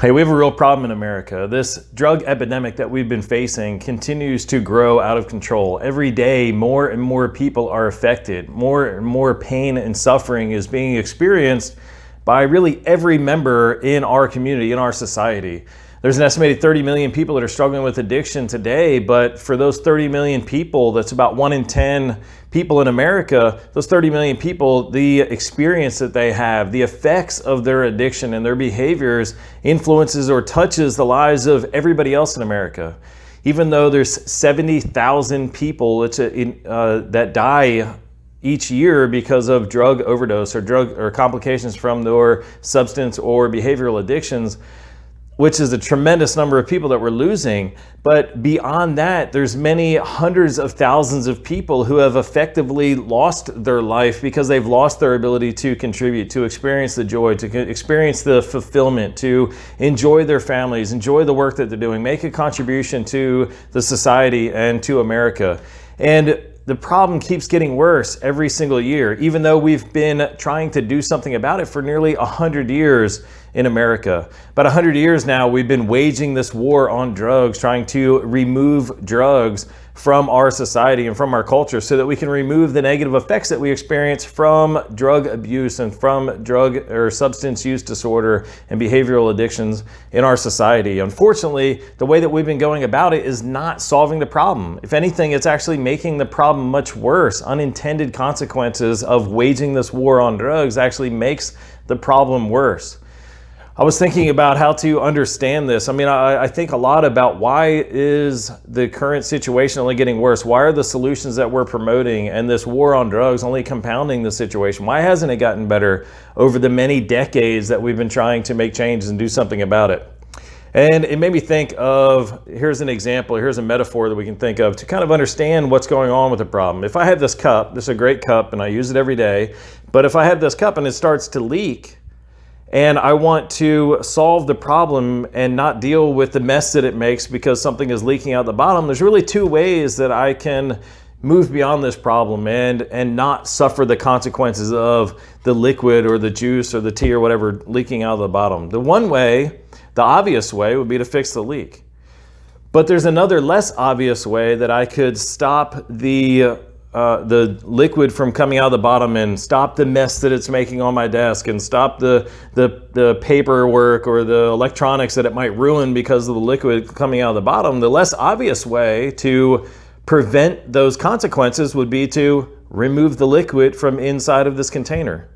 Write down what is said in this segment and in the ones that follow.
Hey, we have a real problem in America. This drug epidemic that we've been facing continues to grow out of control. Every day, more and more people are affected. More and more pain and suffering is being experienced by really every member in our community, in our society. There's an estimated 30 million people that are struggling with addiction today, but for those 30 million people, that's about one in 10 people in America, those 30 million people, the experience that they have, the effects of their addiction and their behaviors influences or touches the lives of everybody else in America. Even though there's 70,000 people uh, that die each year because of drug overdose or drug or complications from their substance or behavioral addictions, which is a tremendous number of people that we're losing. But beyond that, there's many hundreds of thousands of people who have effectively lost their life because they've lost their ability to contribute, to experience the joy, to experience the fulfillment, to enjoy their families, enjoy the work that they're doing, make a contribution to the society and to America. And the problem keeps getting worse every single year, even though we've been trying to do something about it for nearly 100 years in America. About 100 years now, we've been waging this war on drugs, trying to remove drugs from our society and from our culture so that we can remove the negative effects that we experience from drug abuse and from drug or substance use disorder and behavioral addictions in our society. Unfortunately, the way that we've been going about it is not solving the problem. If anything, it's actually making the problem much worse. Unintended consequences of waging this war on drugs actually makes the problem worse. I was thinking about how to understand this. I mean, I, I, think a lot about why is the current situation only getting worse? Why are the solutions that we're promoting and this war on drugs only compounding the situation? Why hasn't it gotten better over the many decades that we've been trying to make changes and do something about it? And it made me think of, here's an example, here's a metaphor that we can think of to kind of understand what's going on with the problem. If I have this cup, this is a great cup and I use it every day, but if I have this cup and it starts to leak, and I want to solve the problem and not deal with the mess that it makes because something is leaking out the bottom, there's really two ways that I can move beyond this problem and and not suffer the consequences of the liquid or the juice or the tea or whatever leaking out of the bottom. The one way, the obvious way would be to fix the leak. But there's another less obvious way that I could stop the uh, the liquid from coming out of the bottom and stop the mess that it's making on my desk and stop the, the, the paperwork or the electronics that it might ruin because of the liquid coming out of the bottom, the less obvious way to prevent those consequences would be to remove the liquid from inside of this container.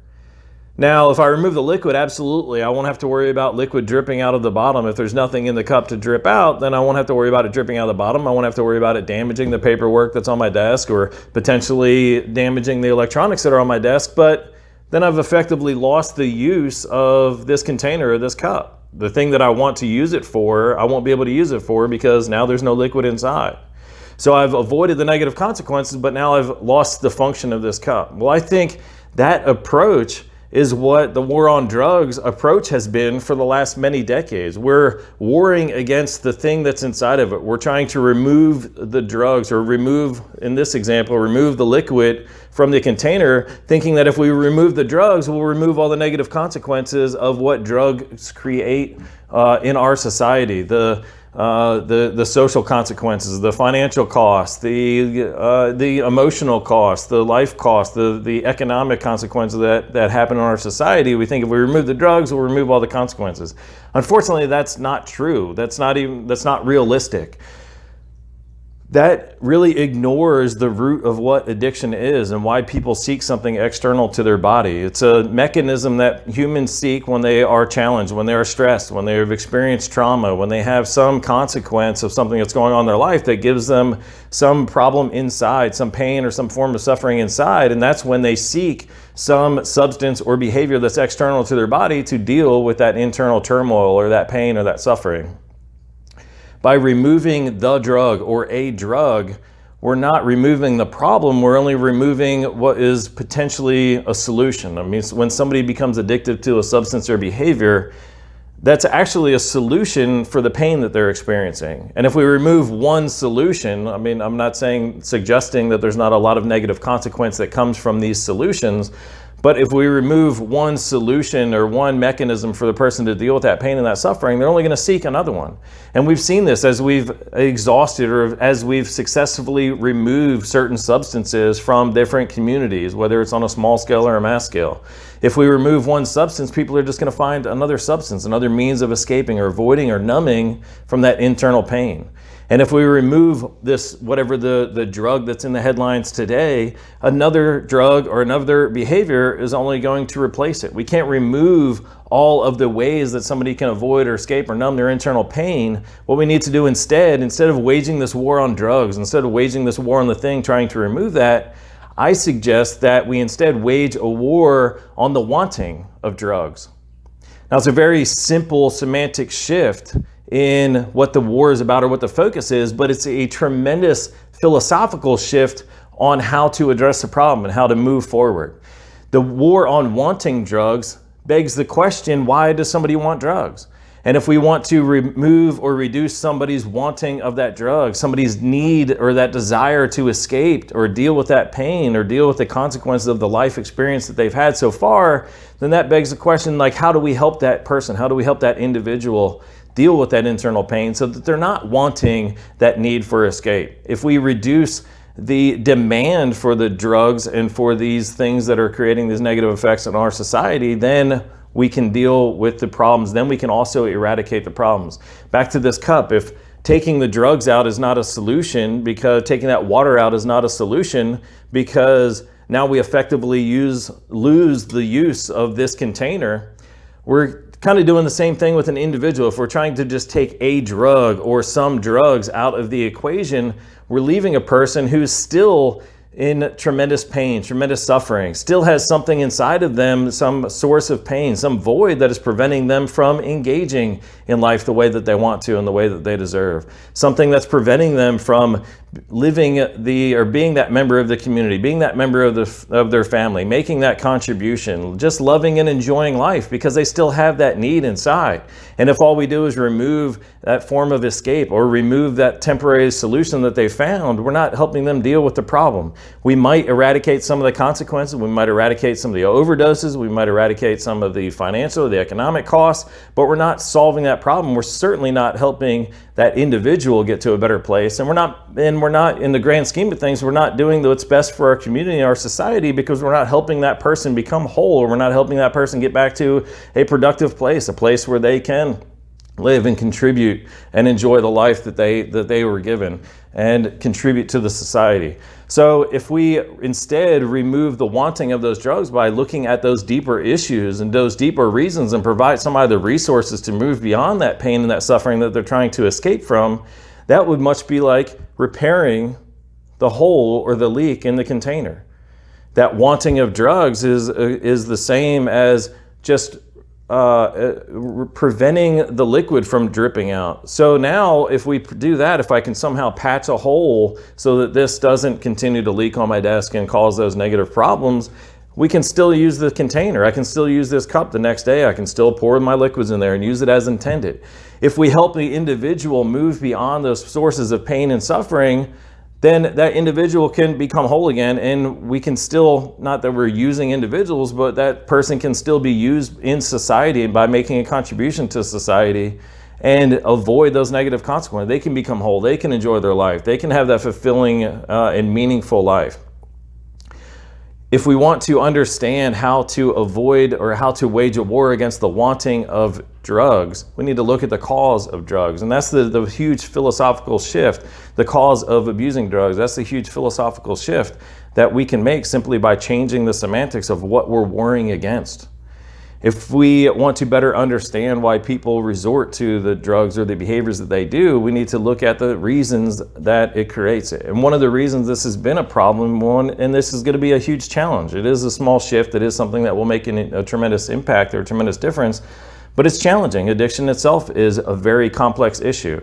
Now, if I remove the liquid, absolutely, I won't have to worry about liquid dripping out of the bottom. If there's nothing in the cup to drip out, then I won't have to worry about it dripping out of the bottom. I won't have to worry about it damaging the paperwork that's on my desk or potentially damaging the electronics that are on my desk. But then I've effectively lost the use of this container or this cup. The thing that I want to use it for, I won't be able to use it for because now there's no liquid inside. So I've avoided the negative consequences, but now I've lost the function of this cup. Well, I think that approach is what the war on drugs approach has been for the last many decades. We're warring against the thing that's inside of it. We're trying to remove the drugs or remove, in this example, remove the liquid from the container, thinking that if we remove the drugs, we'll remove all the negative consequences of what drugs create uh, in our society. The uh, the, the social consequences, the financial costs, the, uh, the emotional costs, the life costs, the, the economic consequences that, that happen in our society. We think if we remove the drugs, we'll remove all the consequences. Unfortunately, that's not true. That's not even, that's not realistic that really ignores the root of what addiction is and why people seek something external to their body. It's a mechanism that humans seek when they are challenged, when they are stressed, when they have experienced trauma, when they have some consequence of something that's going on in their life that gives them some problem inside, some pain or some form of suffering inside. And that's when they seek some substance or behavior that's external to their body to deal with that internal turmoil or that pain or that suffering by removing the drug or a drug, we're not removing the problem, we're only removing what is potentially a solution. I mean, when somebody becomes addicted to a substance or behavior, that's actually a solution for the pain that they're experiencing. And if we remove one solution, I mean, I'm not saying, suggesting that there's not a lot of negative consequence that comes from these solutions, But if we remove one solution or one mechanism for the person to deal with that pain and that suffering, they're only going to seek another one. And we've seen this as we've exhausted or as we've successfully removed certain substances from different communities, whether it's on a small scale or a mass scale. If we remove one substance, people are just going to find another substance, another means of escaping or avoiding or numbing from that internal pain. And if we remove this, whatever the, the drug that's in the headlines today, another drug or another behavior is only going to replace it. We can't remove all of the ways that somebody can avoid or escape or numb their internal pain. What we need to do instead, instead of waging this war on drugs, instead of waging this war on the thing, trying to remove that, I suggest that we instead wage a war on the wanting of drugs. Now, it's a very simple semantic shift in what the war is about or what the focus is, but it's a tremendous philosophical shift on how to address the problem and how to move forward. The war on wanting drugs begs the question, why does somebody want drugs? And if we want to remove or reduce somebody's wanting of that drug, somebody's need or that desire to escape or deal with that pain or deal with the consequences of the life experience that they've had so far, then that begs the question like, how do we help that person? How do we help that individual deal with that internal pain so that they're not wanting that need for escape. If we reduce the demand for the drugs and for these things that are creating these negative effects in our society, then we can deal with the problems. Then we can also eradicate the problems. Back to this cup, if taking the drugs out is not a solution because taking that water out is not a solution because now we effectively use lose the use of this container, we're kind of doing the same thing with an individual. If we're trying to just take a drug or some drugs out of the equation, we're leaving a person who's still in tremendous pain, tremendous suffering, still has something inside of them, some source of pain, some void that is preventing them from engaging in life the way that they want to and the way that they deserve. Something that's preventing them from living the or being that member of the community, being that member of the of their family, making that contribution, just loving and enjoying life because they still have that need inside. And if all we do is remove that form of escape or remove that temporary solution that they found, we're not helping them deal with the problem. We might eradicate some of the consequences, we might eradicate some of the overdoses, we might eradicate some of the financial, the economic costs, but we're not solving that problem. We're certainly not helping that individual get to a better place. And we're not, and we're not, in the grand scheme of things, we're not doing what's best for our community and our society because we're not helping that person become whole or we're not helping that person get back to a productive place, a place where they can live and contribute and enjoy the life that they that they were given and contribute to the society. So if we instead remove the wanting of those drugs by looking at those deeper issues and those deeper reasons and provide somebody the resources to move beyond that pain and that suffering that they're trying to escape from, that would much be like repairing the hole or the leak in the container. That wanting of drugs is, is the same as just uh, uh, preventing the liquid from dripping out. So now if we do that, if I can somehow patch a hole so that this doesn't continue to leak on my desk and cause those negative problems, we can still use the container. I can still use this cup the next day. I can still pour my liquids in there and use it as intended. If we help the individual move beyond those sources of pain and suffering, then that individual can become whole again and we can still, not that we're using individuals, but that person can still be used in society by making a contribution to society and avoid those negative consequences. They can become whole, they can enjoy their life, they can have that fulfilling uh, and meaningful life if we want to understand how to avoid or how to wage a war against the wanting of drugs, we need to look at the cause of drugs. And that's the, the huge philosophical shift, the cause of abusing drugs. That's the huge philosophical shift that we can make simply by changing the semantics of what we're warring against. If we want to better understand why people resort to the drugs or the behaviors that they do, we need to look at the reasons that it creates it. And one of the reasons this has been a problem, one, and this is going to be a huge challenge. It is a small shift. It is something that will make a tremendous impact or a tremendous difference, but it's challenging. Addiction itself is a very complex issue.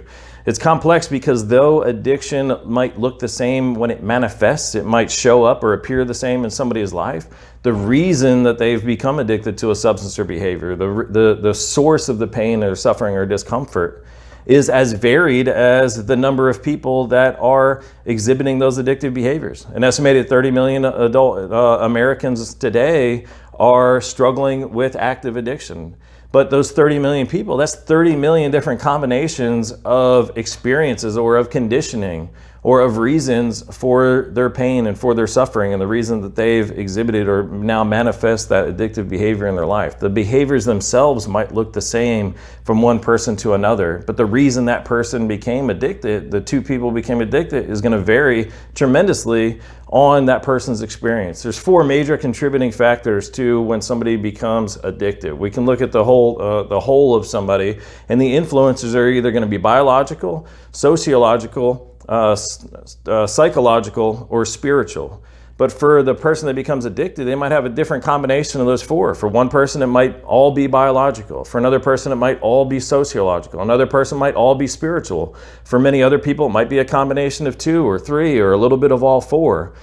It's complex because though addiction might look the same when it manifests, it might show up or appear the same in somebody's life, the reason that they've become addicted to a substance or behavior, the, the, the source of the pain or suffering or discomfort is as varied as the number of people that are exhibiting those addictive behaviors. An estimated 30 million adult uh, Americans today are struggling with active addiction. But those 30 million people, that's 30 million different combinations of experiences or of conditioning or of reasons for their pain and for their suffering and the reason that they've exhibited or now manifest that addictive behavior in their life. The behaviors themselves might look the same from one person to another, but the reason that person became addicted, the two people became addicted, is going to vary tremendously on that person's experience. There's four major contributing factors to when somebody becomes addicted. We can look at the whole uh, the whole of somebody, and the influences are either going to be biological, sociological, uh, uh, psychological, or spiritual. But for the person that becomes addicted, they might have a different combination of those four. For one person, it might all be biological. For another person, it might all be sociological. Another person might all be spiritual. For many other people, it might be a combination of two or three or a little bit of all four.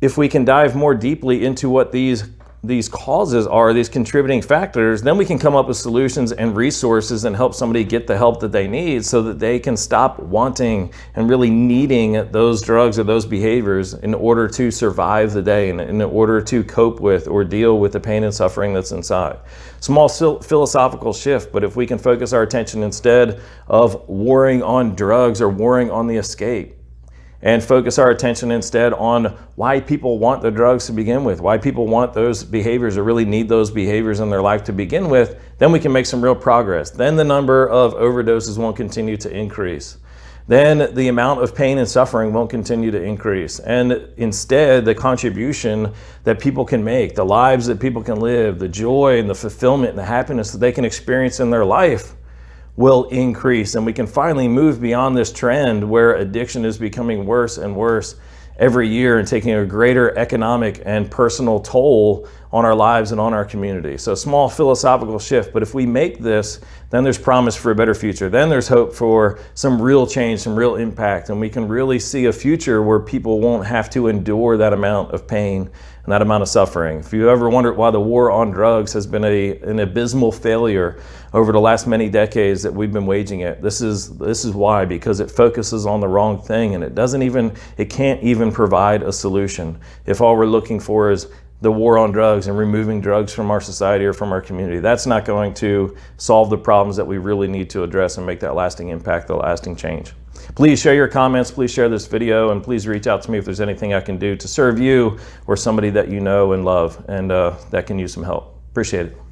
If we can dive more deeply into what these these causes are, these contributing factors, then we can come up with solutions and resources and help somebody get the help that they need so that they can stop wanting and really needing those drugs or those behaviors in order to survive the day and in order to cope with or deal with the pain and suffering that's inside. Small philosophical shift, but if we can focus our attention instead of warring on drugs or warring on the escape, and focus our attention instead on why people want the drugs to begin with, why people want those behaviors or really need those behaviors in their life to begin with, then we can make some real progress. Then the number of overdoses won't continue to increase. Then the amount of pain and suffering won't continue to increase. And instead, the contribution that people can make, the lives that people can live, the joy and the fulfillment and the happiness that they can experience in their life will increase. And we can finally move beyond this trend where addiction is becoming worse and worse every year and taking a greater economic and personal toll on our lives and on our community. So a small philosophical shift, but if we make this, then there's promise for a better future. Then there's hope for some real change, some real impact, and we can really see a future where people won't have to endure that amount of pain and that amount of suffering. If you ever wondered why the war on drugs has been a, an abysmal failure over the last many decades that we've been waging it, this is, this is why, because it focuses on the wrong thing and it doesn't even, it can't even provide a solution. If all we're looking for is the war on drugs and removing drugs from our society or from our community. That's not going to solve the problems that we really need to address and make that lasting impact, the lasting change. Please share your comments, please share this video, and please reach out to me if there's anything I can do to serve you or somebody that you know and love and uh, that can use some help. Appreciate it.